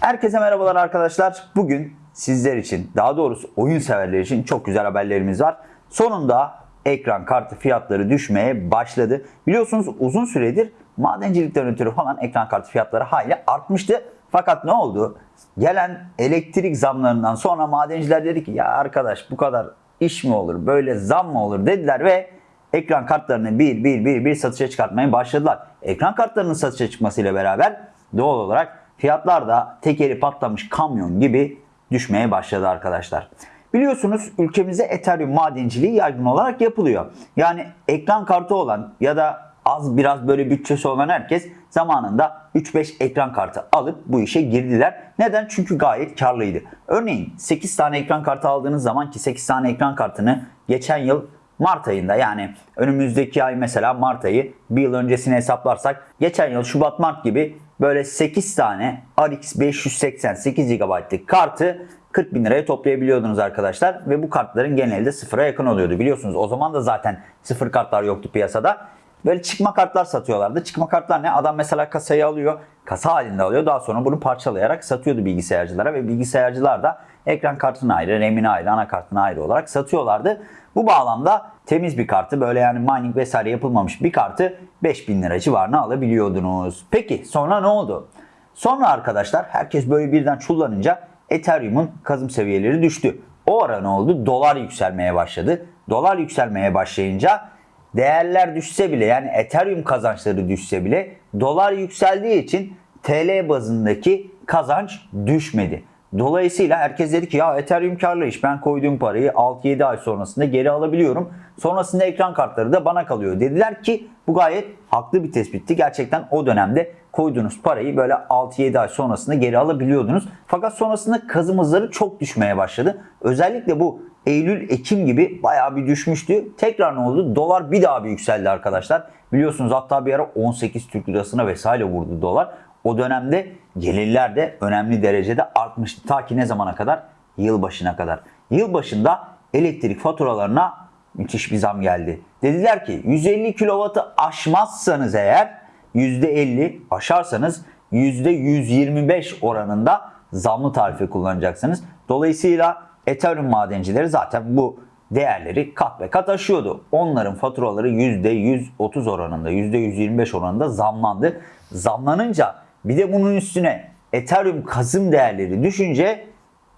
Herkese merhabalar arkadaşlar. Bugün sizler için, daha doğrusu oyun severler için çok güzel haberlerimiz var. Sonunda ekran kartı fiyatları düşmeye başladı. Biliyorsunuz uzun süredir madencilikten ötürü falan ekran kartı fiyatları hayli artmıştı. Fakat ne oldu? Gelen elektrik zamlarından sonra madenciler dedi ki ya arkadaş bu kadar iş mi olur, böyle zam mı olur dediler ve ekran kartlarını bir bir bir bir satışa çıkartmaya başladılar. Ekran kartlarının satışa çıkmasıyla beraber doğal olarak fiyatlar da tekeri patlamış kamyon gibi düşmeye başladı arkadaşlar. Biliyorsunuz ülkemizde Ethereum madenciliği yaygın olarak yapılıyor. Yani ekran kartı olan ya da az biraz böyle bütçesi olan herkes zamanında 3-5 ekran kartı alıp bu işe girdiler. Neden? Çünkü gayet karlıydı. Örneğin 8 tane ekran kartı aldığınız zaman ki 8 tane ekran kartını geçen yıl Mart ayında yani önümüzdeki ay mesela Mart ayı bir yıl öncesine hesaplarsak geçen yıl Şubat Mart gibi böyle 8 tane RX 588 GB'lık kartı 40 bin liraya toplayabiliyordunuz arkadaşlar ve bu kartların genelde de sıfıra yakın oluyordu biliyorsunuz. O zaman da zaten sıfır kartlar yoktu piyasada. Böyle çıkma kartlar satıyorlardı. Çıkma kartlar ne? Adam mesela kasayı alıyor, kasa halinde alıyor. Daha sonra bunu parçalayarak satıyordu bilgisayarcılara ve bilgisayarcılar da ekran kartını ayrı, RAM'ini ayrı, anakartını ayrı olarak satıyorlardı. Bu bağlamda temiz bir kartı böyle yani mining vesaire yapılmamış bir kartı 5000 lira civarına alabiliyordunuz. Peki sonra ne oldu? Sonra arkadaşlar herkes böyle birden çullanınca Ethereum'un kazım seviyeleri düştü. O ara ne oldu? Dolar yükselmeye başladı. Dolar yükselmeye başlayınca değerler düşse bile yani Ethereum kazançları düşse bile dolar yükseldiği için TL bazındaki kazanç düşmedi. Dolayısıyla herkes dedi ki ya Ethereum karlı iş ben koyduğum parayı 6-7 ay sonrasında geri alabiliyorum. Sonrasında ekran kartları da bana kalıyor. Dediler ki bu gayet haklı bir tespitti. Gerçekten o dönemde koyduğunuz parayı böyle 6-7 ay sonrasında geri alabiliyordunuz. Fakat sonrasında kazım hızları çok düşmeye başladı. Özellikle bu Eylül, Ekim gibi bayağı bir düşmüştü. Tekrar ne oldu? Dolar bir daha bir yükseldi arkadaşlar. Biliyorsunuz hatta bir ara 18 Türk lirasına vesaire vurdu dolar. O dönemde gelirler de önemli derecede artmıştı. Ta ki ne zamana kadar? Yılbaşına kadar. Yılbaşında elektrik faturalarına müthiş bir zam geldi. Dediler ki 150 kW'ı aşmazsanız eğer %50 aşarsanız %125 oranında zamlı tarife kullanacaksınız. Dolayısıyla Ethereum madencileri zaten bu değerleri kat ve kat aşıyordu. Onların faturaları %130 oranında, %125 oranında zamlandı. Zamlanınca bir de bunun üstüne Ethereum kazım değerleri düşünce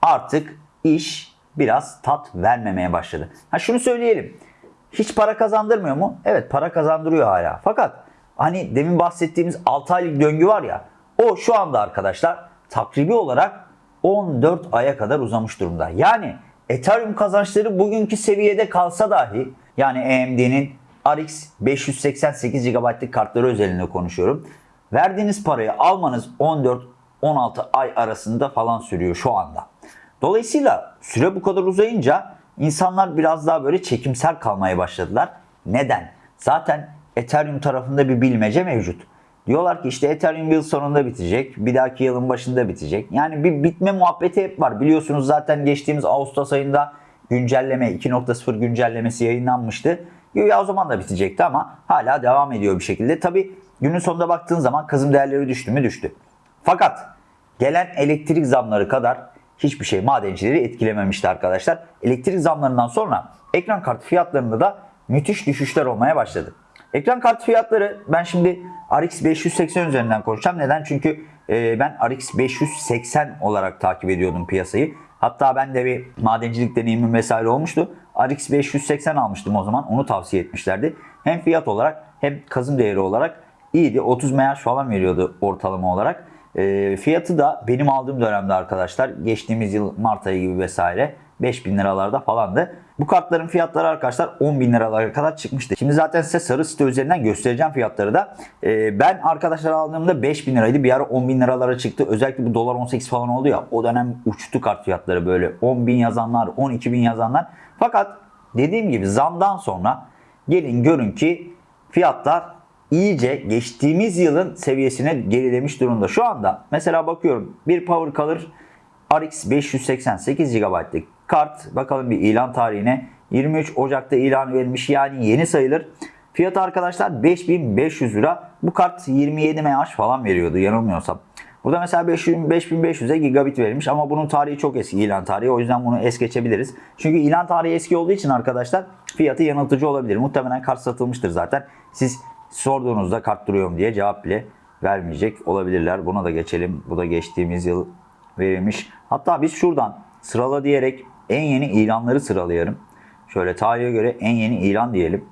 artık iş biraz tat vermemeye başladı. Ha şunu söyleyelim. Hiç para kazandırmıyor mu? Evet para kazandırıyor hala. Fakat hani demin bahsettiğimiz 6 aylık döngü var ya o şu anda arkadaşlar takribi olarak 14 aya kadar uzamış durumda. Yani Ethereum kazançları bugünkü seviyede kalsa dahi yani AMD'nin RX 588 GB'lık kartları özelinde konuşuyorum. Verdiğiniz parayı almanız 14-16 ay arasında falan sürüyor şu anda. Dolayısıyla süre bu kadar uzayınca insanlar biraz daha böyle çekimsel kalmaya başladılar. Neden? Zaten Ethereum tarafında bir bilmece mevcut. Diyorlar ki işte Ethereum yıl sonunda bitecek. Bir dahaki yılın başında bitecek. Yani bir bitme muhabbeti hep var. Biliyorsunuz zaten geçtiğimiz Ağustos ayında güncelleme 2.0 güncellemesi yayınlanmıştı. Ya o zaman da bitecekti ama hala devam ediyor bir şekilde. Tabi günün sonunda baktığın zaman kazım değerleri düştü mü düştü. Fakat gelen elektrik zamları kadar hiçbir şey madencileri etkilememişti arkadaşlar. Elektrik zamlarından sonra ekran kartı fiyatlarında da müthiş düşüşler olmaya başladı. Ekran kartı fiyatları ben şimdi RX 580 üzerinden konuşacağım. Neden? Çünkü e, ben RX 580 olarak takip ediyordum piyasayı. Hatta ben de bir madencilik deneyimim vesaire olmuştu. RX 580 almıştım o zaman. Onu tavsiye etmişlerdi. Hem fiyat olarak hem kazım değeri olarak iyiydi. 30 MH falan veriyordu ortalama olarak. E, fiyatı da benim aldığım dönemde arkadaşlar geçtiğimiz yıl Mart ayı gibi vesaire 5000 liralarda falandı. Bu kartların fiyatları arkadaşlar 10 bin liralara kadar çıkmıştı. Şimdi zaten size sarı site üzerinden göstereceğim fiyatları da. Ee, ben arkadaşlar aldığımda 5 bin liraydı. Bir ara 10 bin liralara çıktı. Özellikle bu dolar 18 falan oldu ya. O dönem uçtu kart fiyatları böyle. 10 bin yazanlar, 12 bin yazanlar. Fakat dediğim gibi zamdan sonra gelin görün ki fiyatlar iyice geçtiğimiz yılın seviyesine gerilemiş durumda. Şu anda mesela bakıyorum bir power color RX 588 GB'lık kart bakalım bir ilan tarihine 23 Ocak'ta ilan verilmiş yani yeni sayılır. Fiyatı arkadaşlar 5500 lira. Bu kart 27 MH falan veriyordu yanılmıyorsam. Burada mesela 5000 5500'e gigabit verilmiş ama bunun tarihi çok eski ilan tarihi. O yüzden bunu es geçebiliriz. Çünkü ilan tarihi eski olduğu için arkadaşlar fiyatı yanıltıcı olabilir. Muhtemelen kart satılmıştır zaten. Siz sorduğunuzda kart duruyor mu diye cevap bile vermeyecek olabilirler. Buna da geçelim. Bu da geçtiğimiz yıl verilmiş. Hatta biz şuradan sırala diyerek en yeni ilanları sıralayalım. Şöyle tarihe göre en yeni ilan diyelim.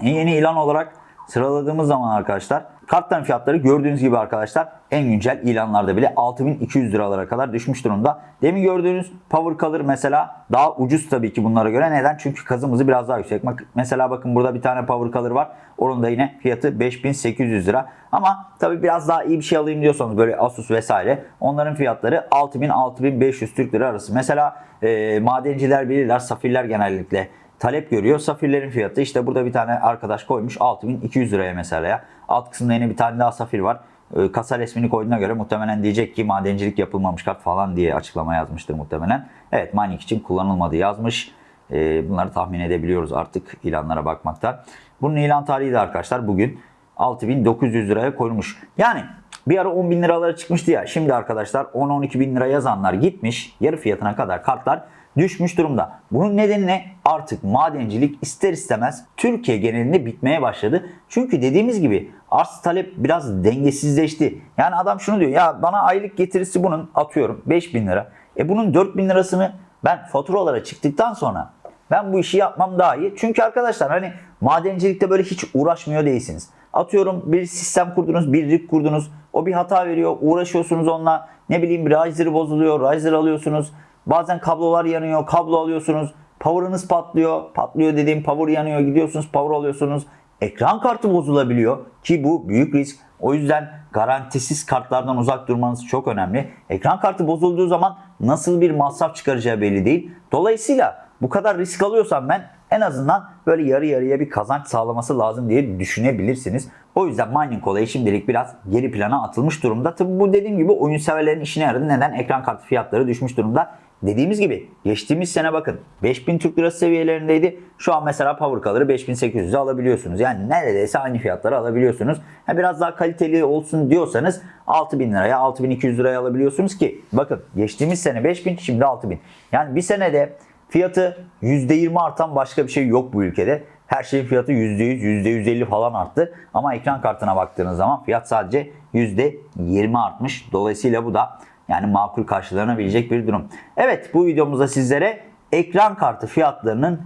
En yeni ilan olarak sıraladığımız zaman arkadaşlar kartların fiyatları gördüğünüz gibi arkadaşlar en güncel ilanlarda bile 6200 liralara kadar düşmüş durumda. Demin gördüğünüz Power Color mesela daha ucuz tabii ki bunlara göre. Neden? Çünkü kazımızı biraz daha yüksek. Mesela bakın burada bir tane Power Color var. Onun da yine fiyatı 5800 lira. Ama tabii biraz daha iyi bir şey alayım diyorsanız böyle Asus vesaire onların fiyatları 6000-6500 Türk lira arası. Mesela e, madenciler bilirler safirler genellikle talep görüyor. Safirlerin fiyatı işte burada bir tane arkadaş koymuş 6200 liraya mesela. Alt kısımda yine bir tane daha safir var. Ee, Kasa resmini koyduğuna göre muhtemelen diyecek ki madencilik yapılmamış kart falan diye açıklama yazmıştır muhtemelen. Evet mining için kullanılmadı yazmış. Ee, Bunları tahmin edebiliyoruz artık ilanlara bakmaktan. Bunun ilan tarihi de arkadaşlar bugün 6900 liraya koyulmuş. Yani bir ara 10 bin liralara çıkmıştı ya. Şimdi arkadaşlar 10-12 bin lira yazanlar gitmiş. Yarı fiyatına kadar kartlar düşmüş durumda. Bunun nedeni ne? Artık madencilik ister istemez Türkiye genelinde bitmeye başladı. Çünkü dediğimiz gibi arz talep biraz dengesizleşti. Yani adam şunu diyor ya bana aylık getirisi bunun atıyorum 5000 lira. E bunun 4000 lirasını ben faturalara çıktıktan sonra ben bu işi yapmam daha iyi. Çünkü arkadaşlar hani madencilikte böyle hiç uğraşmıyor değilsiniz. Atıyorum bir sistem kurdunuz, bir rig kurdunuz. O bir hata veriyor. Uğraşıyorsunuz onunla. Ne bileyim riser bozuluyor. Riser alıyorsunuz. Bazen kablolar yanıyor. Kablo alıyorsunuz. Power'ınız patlıyor. Patlıyor dediğim power yanıyor. Gidiyorsunuz power alıyorsunuz. Ekran kartı bozulabiliyor ki bu büyük risk. O yüzden garantisiz kartlardan uzak durmanız çok önemli. Ekran kartı bozulduğu zaman nasıl bir masraf çıkaracağı belli değil. Dolayısıyla bu kadar risk alıyorsam ben en azından böyle yarı yarıya bir kazanç sağlaması lazım diye düşünebilirsiniz. O yüzden mining olayı şimdilik biraz geri plana atılmış durumda. Tabi bu dediğim gibi oyun severlerin işine yaradı. Neden? Ekran kartı fiyatları düşmüş durumda. Dediğimiz gibi geçtiğimiz sene bakın 5000 Türk Lirası seviyelerindeydi. Şu an mesela Power Color'ı 5800'e alabiliyorsunuz. Yani neredeyse aynı fiyatları alabiliyorsunuz. Biraz daha kaliteli olsun diyorsanız 6000 liraya 6200 liraya alabiliyorsunuz ki bakın geçtiğimiz sene 5000 şimdi 6000. Yani bir senede fiyatı %20 artan başka bir şey yok bu ülkede. Her şeyin fiyatı %100, %150 falan arttı. Ama ekran kartına baktığınız zaman fiyat sadece %20 artmış. Dolayısıyla bu da yani makul karşılanabilecek bir durum. Evet bu videomuzda sizlere ekran kartı fiyatlarının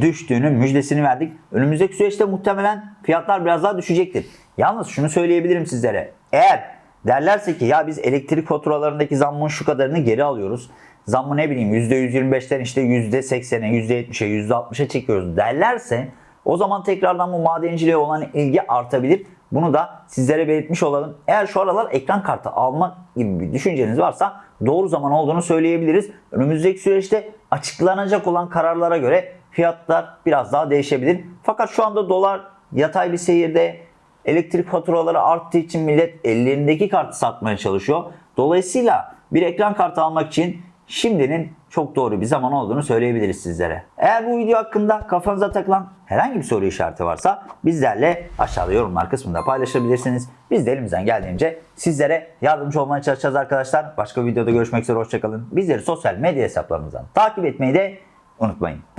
düştüğünün müjdesini verdik. Önümüzdeki süreçte muhtemelen fiyatlar biraz daha düşecektir. Yalnız şunu söyleyebilirim sizlere. Eğer derlerse ki ya biz elektrik faturalarındaki zammın şu kadarını geri alıyoruz. Zammı ne bileyim %125'ten işte %80'e, %70'e, %60'a çekiyoruz derlerse o zaman tekrardan bu madenciliğe olan ilgi artabilir. Bunu da sizlere belirtmiş olalım. Eğer şu aralar ekran kartı almak gibi bir düşünceniz varsa doğru zaman olduğunu söyleyebiliriz. Önümüzdeki süreçte açıklanacak olan kararlara göre fiyatlar biraz daha değişebilir. Fakat şu anda dolar yatay bir seyirde elektrik faturaları arttığı için millet ellerindeki kartı satmaya çalışıyor. Dolayısıyla bir ekran kartı almak için şimdinin çok doğru bir zaman olduğunu söyleyebiliriz sizlere. Eğer bu video hakkında kafanıza takılan herhangi bir soru işareti varsa bizlerle aşağıda yorumlar kısmında paylaşabilirsiniz. Biz de elimizden geldiğince sizlere yardımcı olmaya çalışacağız arkadaşlar. Başka bir videoda görüşmek üzere hoşçakalın. Bizleri sosyal medya hesaplarımızdan takip etmeyi de unutmayın.